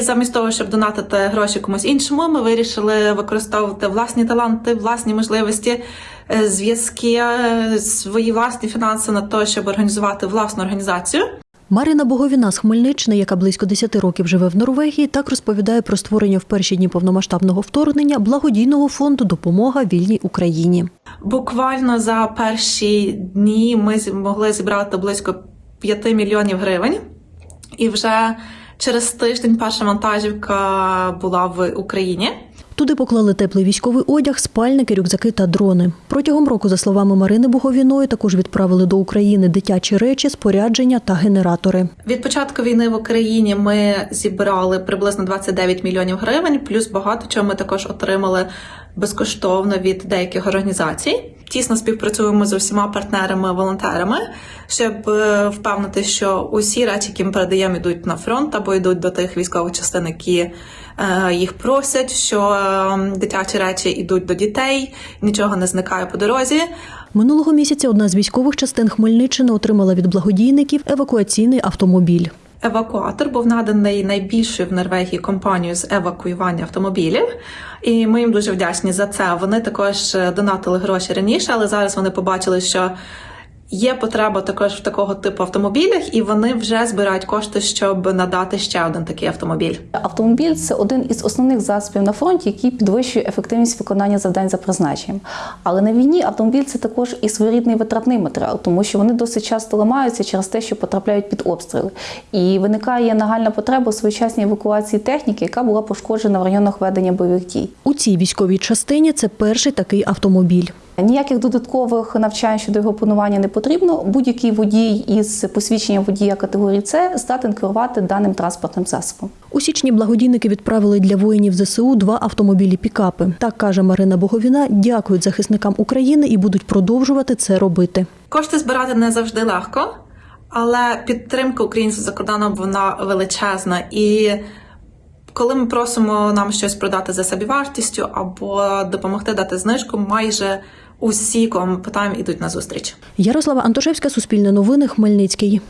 І замість того, щоб донатити гроші комусь іншому, ми вирішили використовувати власні таланти, власні можливості, е, зв'язки, е, свої власні фінанси на те, щоб організувати власну організацію. Марина Боговіна з Хмельниччини, яка близько 10 років живе в Норвегії, так розповідає про створення в перші дні повномасштабного вторгнення благодійного фонду Допомога вільній Україні. Буквально за перші дні ми змогли зібрати близько 5 мільйонів гривень, і вже через тиждень перша вантажівка була в Україні. Туди поклали теплий військовий одяг, спальники, рюкзаки та дрони. Протягом року, за словами Марини Боговіної, також відправили до України дитячі речі, спорядження та генератори. Від початку війни в Україні ми зібрали приблизно 29 мільйонів гривень, плюс багато чого ми також отримали безкоштовно від деяких організацій. Тісно співпрацюємо з усіма партнерами, волонтерами, щоб е, впевнити, що усі речі, які ми передаємо, йдуть на фронт або йдуть до тих військових частин, які е, їх просять, що е, дитячі речі йдуть до дітей, нічого не зникає по дорозі. Минулого місяця одна з військових частин Хмельниччини отримала від благодійників евакуаційний автомобіль. Евакуатор був наданий найбільшою в Норвегії компанією з евакуювання автомобілів, і ми їм дуже вдячні за це. Вони також е, донатили гроші раніше, але зараз вони побачили, що є потреба також в такого типу автомобілях, і вони вже збирають кошти, щоб надати ще один такий автомобіль. Автомобіль це один із основних засобів на фронті, який підвищує ефективність виконання завдань за призначенням. Але на війні автомобіль це також і своєрідний витратний матеріал, тому що вони досить часто ламаються через те, що потрапляють під обстріли. І виникає нагальна потреба у своєчасній евакуації техніки, яка була пошкоджена в районах ведення бойових дій. У цій військовій частині це перший такий автомобіль. Ніяких додаткових навчань щодо його опанування не потрібно. Будь-який водій із посвідченням водія категорії С здатен керувати даним транспортним засобом. У січні благодійники відправили для воїнів ЗСУ два автомобілі пікапи. Так каже Марина Боговіна, дякують захисникам України і будуть продовжувати це робити. Кошти збирати не завжди легко, але підтримка українців за кордоном вона величезна. І коли ми просимо нам щось продати за собівартістю або допомогти дати знижку, майже усі, кому питаємо, ідуть на зустріч. Ярослава Антошевська, Суспільне новини, Хмельницький.